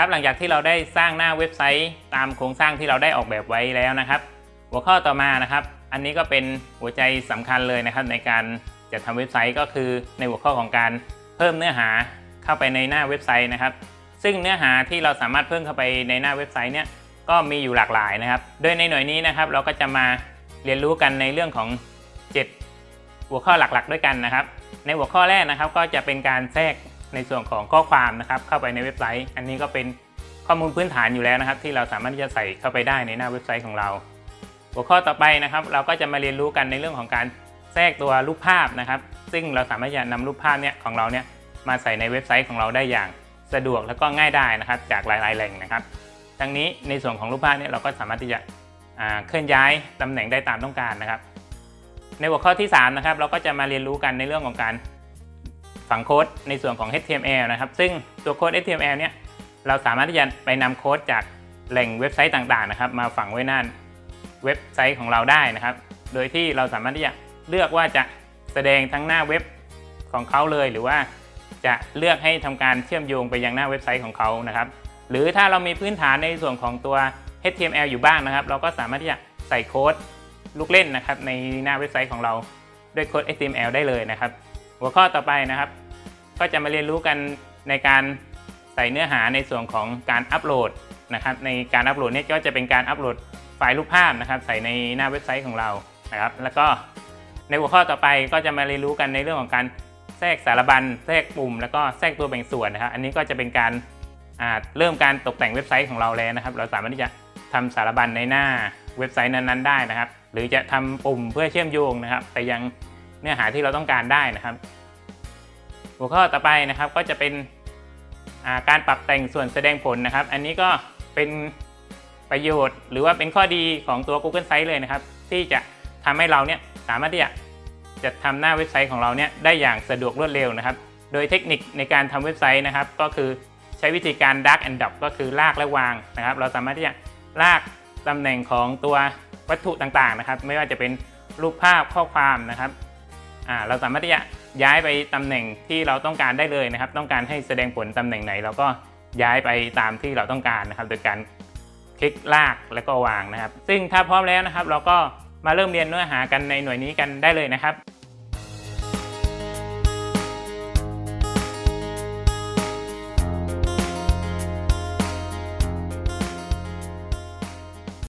ครับหลังจากที่เราได้สร้างหน้าเว็บไซต์ตามโครงสร้างที่เราได้ออกแบบไว้แล้วนะครับ หัวข้อต่อมานะครับ อันนี้ก็เป็นหัวใจสำคัญเลยนะครับ ในการจัดทำเว็บไซต์ก็คือในหัวข้อของการเพิ่มเนื้อหาเข้าไปในหน้าเว็บไซต์นะครับ ซึ่งเนื้อหาที่เราสามารถเพิ่มเข้าไปในหน้าเว็บไซต์เนี่ยก็มีอยู่หลากหลายนะครับ โดยในหน่วยนี้นะครับ เราก็จะมาเรียนรู้กันในเรื่องของ 7 หัวข้อหลักๆ ด้วยกันนะครับ ในหัวข้อแรกนะครับ ก็จะเป็นการแทรก ในส่วนของข้อความนะครับเข้าไปในเว็บไซต์ อันนี้ก็เป็นข้อมูลพื้นฐานอยู่แล้วนะครับ ที่เราสามารถที่จะใส่เข้าไปได้ในหน้าเว็บไซต์ของเรา หัวข้อต่อไปนะครับ เราก็จะมาเรียนรู้กันในเรื่องของการแทรกตัวรูปภาพนะครับ ซึ่งเราสามารถจะนำรูปภาพเนี่ยของเราเนี่ยมาใส่ในเว็บไซต์ของเราได้อย่างสะดวกและก็ง่ายได้นะครับ จากหลาย ๆ แหล่งนะครับ ทั้งนี้ในส่วนของรูปภาพเนี่ยเราก็สามารถที่จะเคลื่อนย้ายตำแหน่งได้ตามต้องการนะครับ ในหัวข้อที่3นะครับเราก็จะมาเรียนรู้กันในเรื่องของการ ฝังโค้ดในส่วนของ HTML นะครับ ซึ่งตัวโค้ด HTML เนี่ยเราสามารถที่จะไปนำโค้ดจากแหล่งเว็บไซต์ต่างๆนะครับ มาฝังไว้หน้าเว็บไซต์ของเราได้นะครับ โดยที่เราสามารถที่จะเลือกว่าจะแสดงทั้งหน้าเว็บของเขาเลย หรือว่าจะเลือกให้ทำการเชื่อมโยงไปยังหน้าเว็บไซต์ของเขานะครับ หรือถ้าเรามีพื้นฐานในส่วนของตัว HTML อยู่บ้างนะครับ เราก็สามารถที่จะใส่โค้ดลูกเล่นนะครับในหน้าเว็บไซต์ของเราด้วยโค้ด HTML ได้เลยนะครับ หัวข้อต่อไปนะครับ ก็จะมาเรียนรู้กันในการใส่เนื้อหาในส่วนของการอัปโหลดนะครับในการอัปโหลดนี่ก็จะเป็นการอัปโหลดไฟล์รูปภาพนะครับ ใส่ในหน้าเว็บไซต์ของเรานะครับ แล้วก็ในหัวข้อต่อไปก็จะมาเรียนรู้กันในเรื่องของการแทรกสารบัญแทรกปุ่ม แล้วก็แทรกตัวแบ่งส่วนนะครับ อันนี้ก็จะเป็นการเริ่มการตกแต่งเว็บไซต์ของเราแล้วนะครับ เราสามารถที่จะทำสารบัญในหน้าเว็บไซต์นั้นๆ ได้นะครับ หรือจะทำปุ่มเพื่อเชื่อมโยงนะครับ ไปยังเนื้อหาที่เราต้องการได้นะครับ หัวข้อต่อไปนะครับก็จะเป็นาการปรับแต่งส่วนแสดงผลนะครับ อันนี้ก็เป็นประโยชน์ หรือว่าเป็นข้อดีของตัว Google Sites เลยนะครับ ที่จะทำให้เราเนี่ยสามารถที่จะจะทำหน้าเว็บไซต์ของเราเนี่ยได้อย่างสะดวกรวดเร็วนะครับ โดยเทคนิคในการทำเว็บไซต์นะครับ ก็คือใช้วิธีการ drag and drop ก็คือลากและวางนะครับ เราสามารถที่จะลากตำแหน่งของตัววัตถุต่างๆนะครับ ไม่ว่าจะเป็นรูปภาพข้อความนะครับเราสามารถที่จะ ย้ายไปตำแหน่งที่เราต้องการได้เลยนะครับ ต้องการให้แสดงผลตำแหน่งไหน เราก็ย้ายไปตามที่เราต้องการนะครับ โดยการคลิกลากแล้วก็วางนะครับ ซึ่งถ้าพร้อมแล้วนะครับ เราก็มาเริ่มเรียนเนื้อหากันในหน่วยนี้กันได้เลยนะครับ